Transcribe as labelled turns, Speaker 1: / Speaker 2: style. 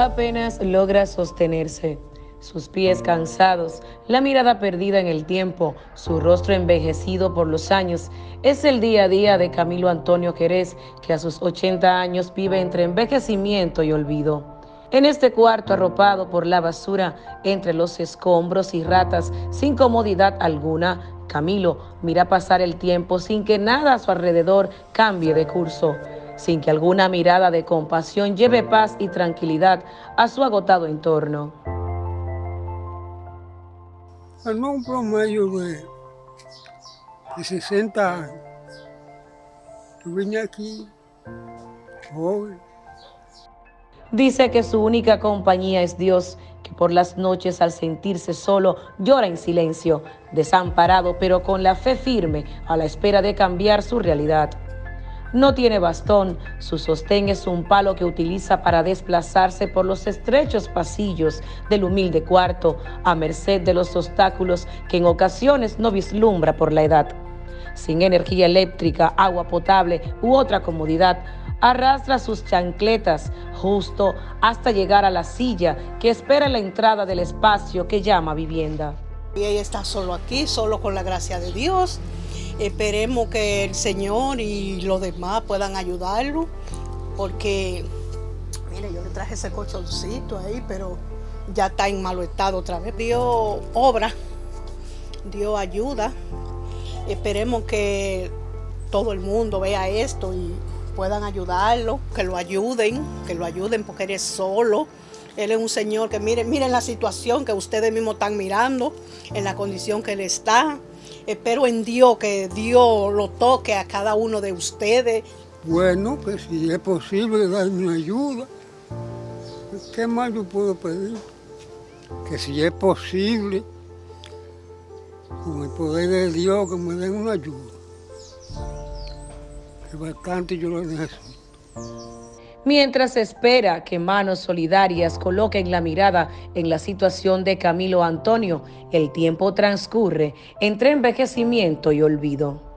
Speaker 1: Apenas logra sostenerse, sus pies cansados, la mirada perdida en el tiempo, su rostro envejecido por los años, es el día a día de Camilo Antonio Jerez, que a sus 80 años vive entre envejecimiento y olvido. En este cuarto arropado por la basura, entre los escombros y ratas, sin comodidad alguna, Camilo mira pasar el tiempo sin que nada a su alrededor cambie de curso sin que alguna mirada de compasión lleve paz y tranquilidad a su agotado entorno.
Speaker 2: En un promedio de, 60 años, yo vine aquí joven.
Speaker 1: Dice que su única compañía es Dios, que por las noches al sentirse solo llora en silencio, desamparado pero con la fe firme a la espera de cambiar su realidad. No tiene bastón, su sostén es un palo que utiliza para desplazarse por los estrechos pasillos del humilde cuarto, a merced de los obstáculos que en ocasiones no vislumbra por la edad. Sin energía eléctrica, agua potable u otra comodidad, arrastra sus chancletas justo hasta llegar a la silla que espera la entrada del espacio que llama vivienda.
Speaker 3: Y ella está solo aquí, solo con la gracia de Dios. Esperemos que el Señor y los demás puedan ayudarlo, porque, mire, yo le traje ese colchoncito ahí, pero ya está en malo estado otra vez. Dios obra, Dios ayuda. Esperemos que todo el mundo vea esto y puedan ayudarlo, que lo ayuden, que lo ayuden porque él es solo. Él es un señor que miren, miren la situación que ustedes mismos están mirando, en la condición que él está. Espero en Dios que Dios lo toque a cada uno de ustedes.
Speaker 2: Bueno, pues si es posible darme ayuda, ¿qué más yo puedo pedir? Que si es posible, con el poder de Dios, que me den una ayuda. Que bastante yo lo necesito
Speaker 1: mientras espera que manos solidarias coloquen la mirada en la situación de Camilo Antonio, el tiempo transcurre entre envejecimiento y olvido.